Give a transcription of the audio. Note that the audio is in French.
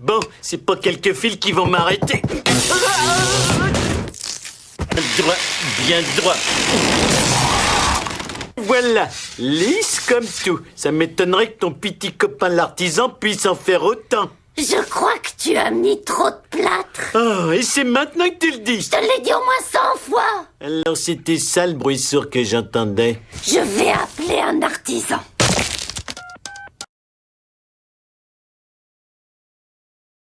Bon, c'est pas quelques fils qui vont m'arrêter. Droit, bien droit. Voilà, lisse comme tout. Ça m'étonnerait que ton petit copain l'artisan puisse en faire autant. Je crois que tu as mis trop de plâtre. Oh, et c'est maintenant que tu le dis. Je te l'ai dit au moins 100 fois. Alors c'était ça le bruit sourd que j'entendais. Je vais appeler un artisan.